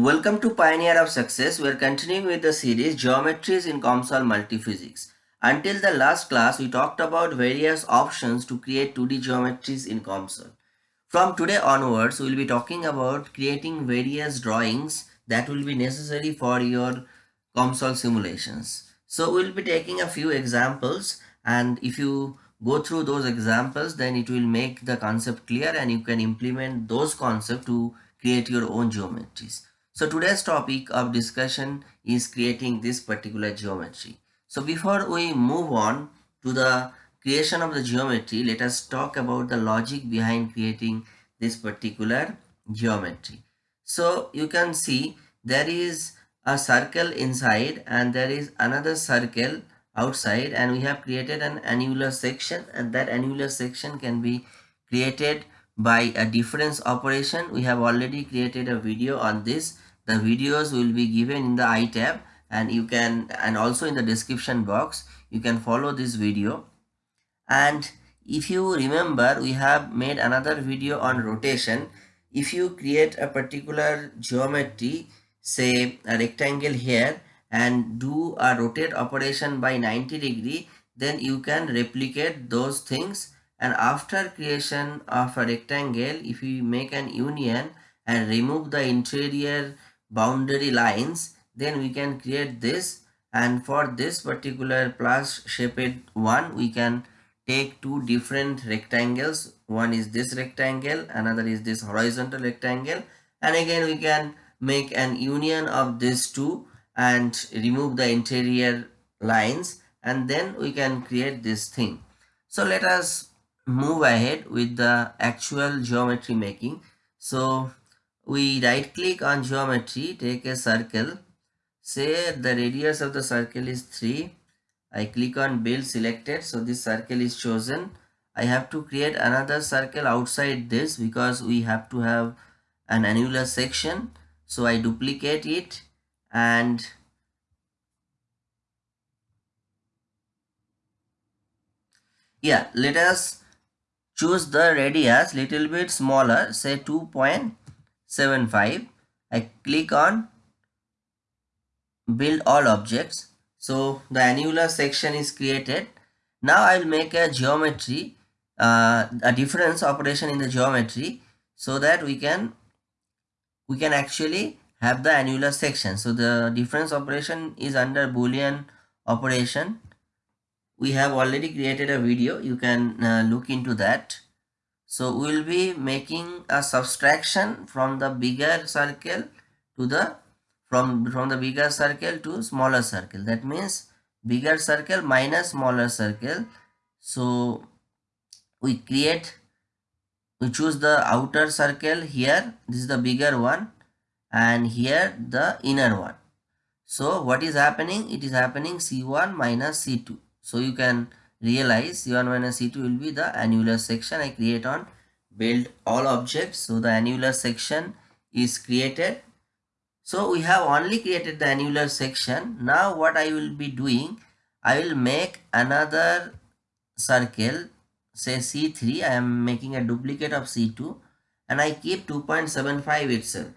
Welcome to Pioneer of Success. We are continuing with the series Geometries in COMSOL Multiphysics. Until the last class, we talked about various options to create 2D geometries in COMSOL. From today onwards, we will be talking about creating various drawings that will be necessary for your COMSOL simulations. So we'll be taking a few examples and if you go through those examples, then it will make the concept clear and you can implement those concepts to create your own geometries. So today's topic of discussion is creating this particular geometry. So before we move on to the creation of the geometry, let us talk about the logic behind creating this particular geometry. So you can see there is a circle inside and there is another circle outside and we have created an annular section and that annular section can be created by a difference operation. We have already created a video on this the videos will be given in the i tab and you can and also in the description box. You can follow this video. And if you remember we have made another video on rotation. If you create a particular geometry say a rectangle here and do a rotate operation by 90 degree then you can replicate those things. And after creation of a rectangle if you make an union and remove the interior boundary lines then we can create this. And for this particular plus shaped one we can take two different rectangles. One is this rectangle another is this horizontal rectangle. And again we can make an union of these two and remove the interior lines. And then we can create this thing. So let us move ahead with the actual geometry making. So we right click on geometry take a circle. Say the radius of the circle is 3 i click on build selected. So this circle is chosen. I have to create another circle outside this because we have to have an annular section. So i duplicate it and yeah let us choose the radius little bit smaller say 2 point 75 I click on build all objects. So the annular section is created. Now I'll make a geometry uh, a difference operation in the geometry so that we can we can actually have the annular section. So the difference operation is under boolean operation. We have already created a video. You can uh, look into that so we will be making a subtraction from the bigger circle to the from from the bigger circle to smaller circle. That means bigger circle minus smaller circle. So we create we choose the outer circle here. This is the bigger one and here the inner one. So what is happening? It is happening C1 minus C2. So you can realize C1 minus C2 will be the annular section I create on build all objects. So the annular section is created. So we have only created the annular section. Now what I will be doing, I will make another circle say C3. I am making a duplicate of C2 and I keep 2.75 itself.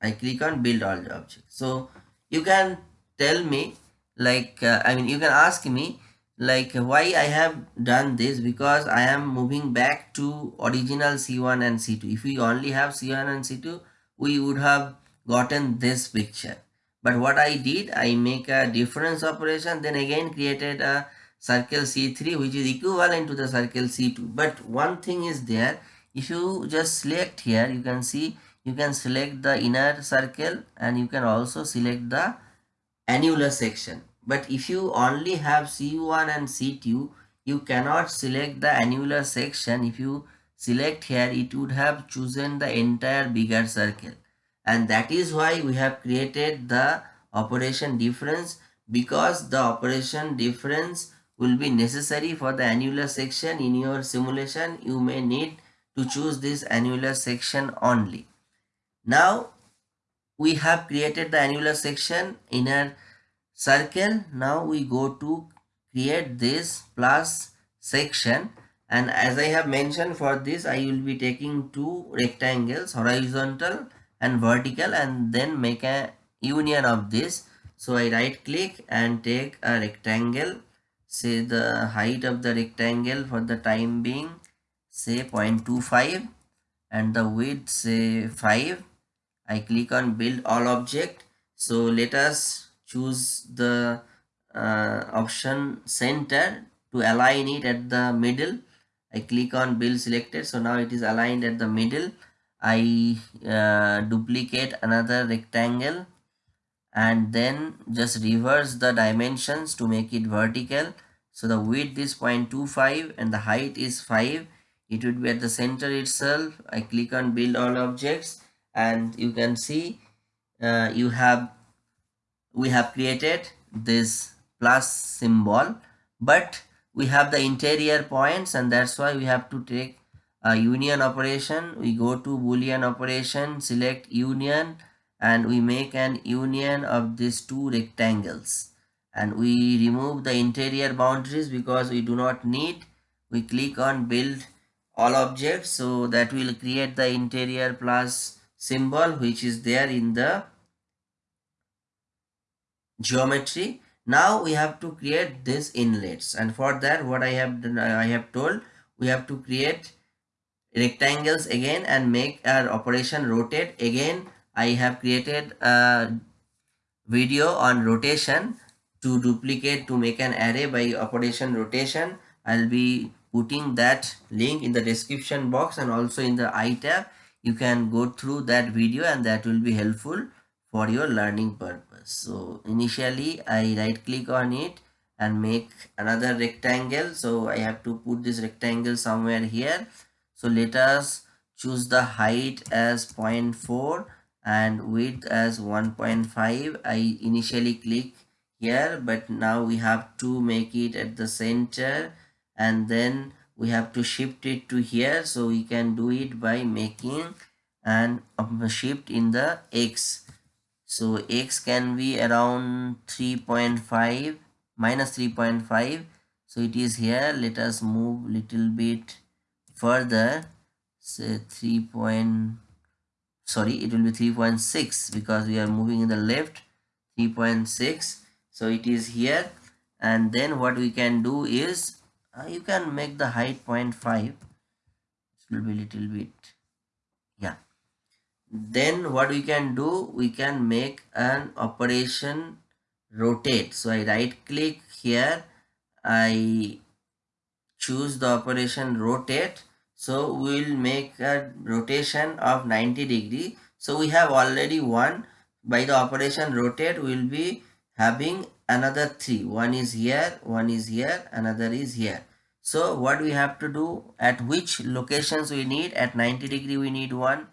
I click on build all objects. So you can tell me like, uh, I mean, you can ask me like why I have done this? Because I am moving back to original C1 and C2 if we only have C1 and C2 we would have gotten this picture. But what I did I make a difference operation then again created a circle C3 which is equivalent to the circle C2 but one thing is there if you just select here you can see you can select the inner circle and you can also select the annular section but if you only have C1 and C2, you cannot select the annular section. If you select here, it would have chosen the entire bigger circle. And that is why we have created the operation difference because the operation difference will be necessary for the annular section in your simulation. You may need to choose this annular section only. Now we have created the annular section inner circle. Now we go to create this plus section. And as I have mentioned for this I will be taking two rectangles horizontal and vertical and then make a union of this. So i right click and take a rectangle. Say the height of the rectangle for the time being say 0.25 and the width say 5 i click on build all object. So let us choose the uh, option center to align it at the middle. I click on build selected so now it is aligned at the middle. I uh, duplicate another rectangle and then just reverse the dimensions to make it vertical. So the width is 0.25 and the height is 5 it would be at the center itself. I click on build all objects and you can see uh, you have we have created this plus symbol but we have the interior points and that's why we have to take a union operation. We go to boolean operation select union and we make an union of these two rectangles. And we remove the interior boundaries because we do not need. We click on build all objects so that will create the interior plus symbol which is there in the geometry. Now we have to create this inlets. And for that what i have done i have told we have to create rectangles again and make our operation rotate. Again i have created a video on rotation to duplicate to make an array by operation rotation. I'll be putting that link in the description box and also in the i tab. You can go through that video and that will be helpful for your learning purpose so initially i right click on it and make another rectangle. So i have to put this rectangle somewhere here. So let us choose the height as 0.4 and width as 1.5 i initially click here but now we have to make it at the center. And then we have to shift it to here. So we can do it by making an um, shift in the x so x can be around 3.5 minus 3.5 so it is here. Let us move little bit further. Say 3. Point, sorry it will be 3.6 because we are moving in the left. 3.6 so it is here. And then what we can do is uh, you can make the height 0.5 it will be little bit yeah then what we can do we can make an operation rotate. So i right click here i choose the operation rotate. So we'll make a rotation of 90 degree. So we have already one. By the operation rotate we'll be having another three. One is here one is here another is here. So what we have to do at which locations we need? At 90 degree we need one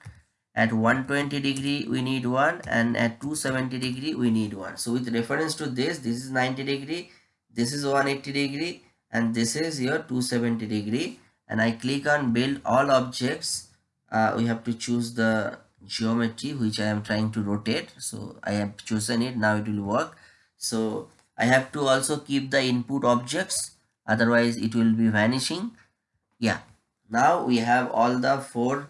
at 120 degree we need one and at 270 degree we need one. So with reference to this this is 90 degree this is 180 degree and this is your 270 degree. And I click on build all objects. Uh, we have to choose the geometry which I am trying to rotate. So I have chosen it. Now it will work. So I have to also keep the input objects. Otherwise it will be vanishing. Yeah. Now we have all the four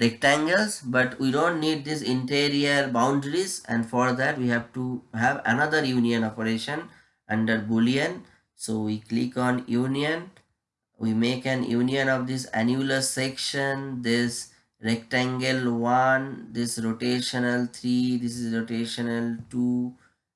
rectangles but we don't need this interior boundaries. And for that we have to have another union operation under boolean. So we click on union. We make an union of this annular section this rectangle 1 this rotational 3 this is rotational 2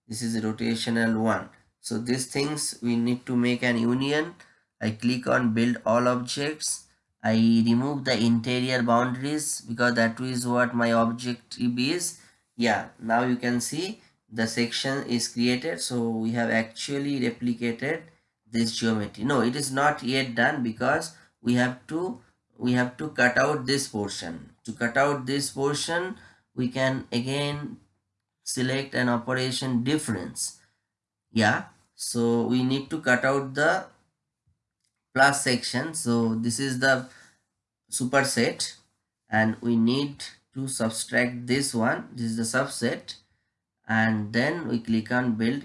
this is rotational 1 so these things we need to make an union. I click on build all objects i remove the interior boundaries because that is what my objective is. Yeah now you can see the section is created. So we have actually replicated this geometry. No it is not yet done because we have to we have to cut out this portion. To cut out this portion we can again select an operation difference. Yeah so we need to cut out the plus section. So this is the superset and we need to subtract this one. This is the subset. And then we click on build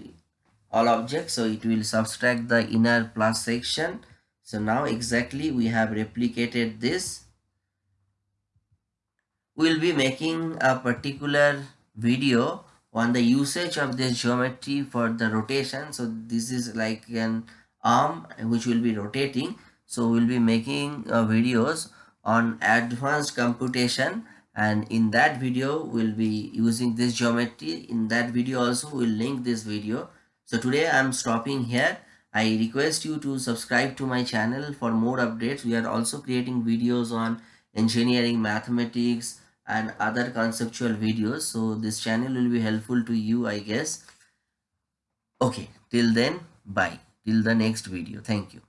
all objects. So it will subtract the inner plus section. So now exactly we have replicated this. We'll be making a particular video on the usage of this geometry for the rotation. So this is like an arm which will be rotating. So we'll be making uh, videos on advanced computation. And in that video we'll be using this geometry. In that video also we'll link this video. So today i'm stopping here. I request you to subscribe to my channel for more updates. We are also creating videos on engineering mathematics and other conceptual videos. So this channel will be helpful to you i guess. Okay till then bye till the next video. Thank you